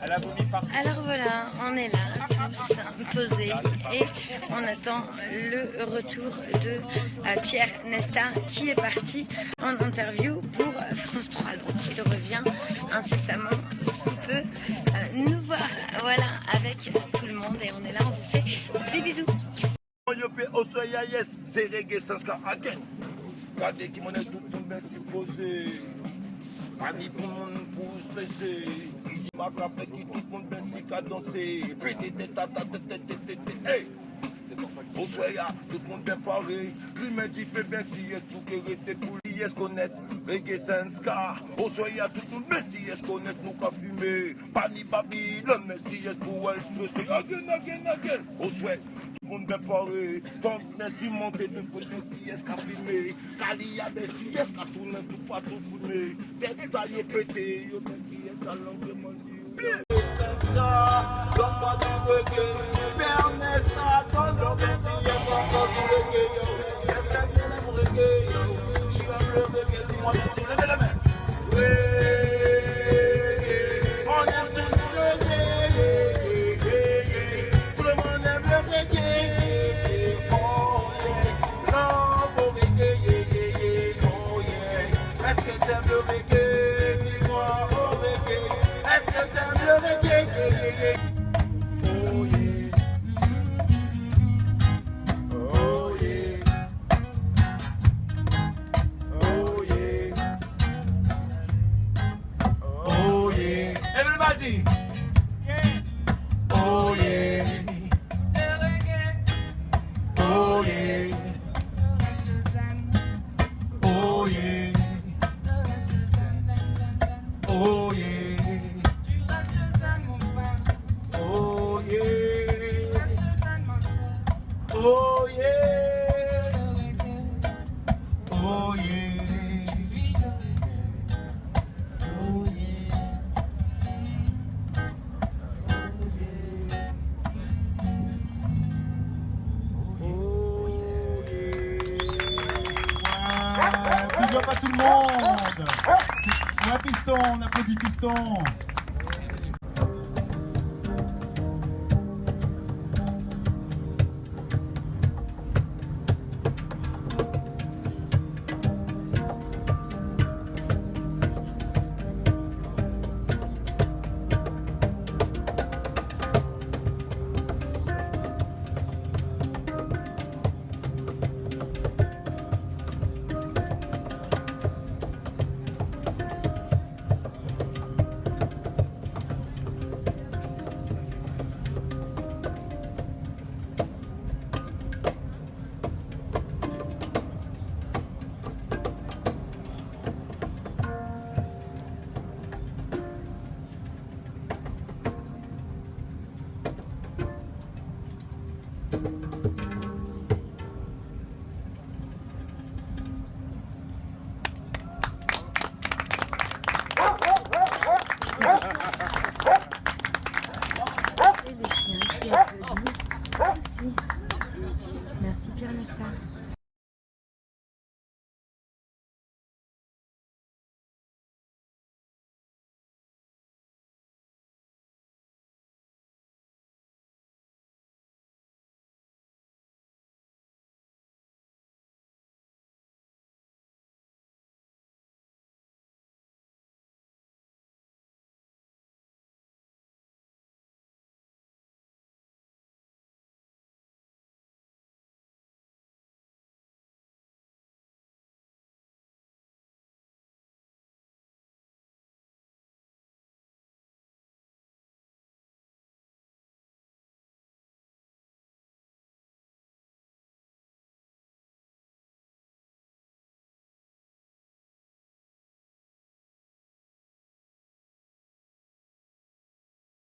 Alors voilà, on est là, tous posés, et on attend le retour de euh, Pierre Nesta, qui est parti en interview pour France 3. Donc il revient incessamment sous peu euh, nous voir, voilà, avec tout le monde, et on est là, on vous fait des bisous. Pani pou moun pou stresse Iji maka fe ki tout moun bensi ka danse Pete te ta ta Hey! Oswaya, tout moun ben pare Klime di fe bensi yes tout ke rete pou Messiye skonet, reggae sans ka. Osoye a tout nou Messiye skonet nou ka fume Pani babi, le Messiye pou el stresse Again, again, again Osoye, tout moun bepare Ton Messi monte, tout pou Messiye ska filme Kali ya Messiye ska toune, tout pa tout foume Tet ta yo pete, yo Messiye sa lanke mandi Messiye sans ka, don pa dan reggae. Levez la main. Daddy. Up à tout le monde. Piston, on applaudit piston Merci Pierre Lestat.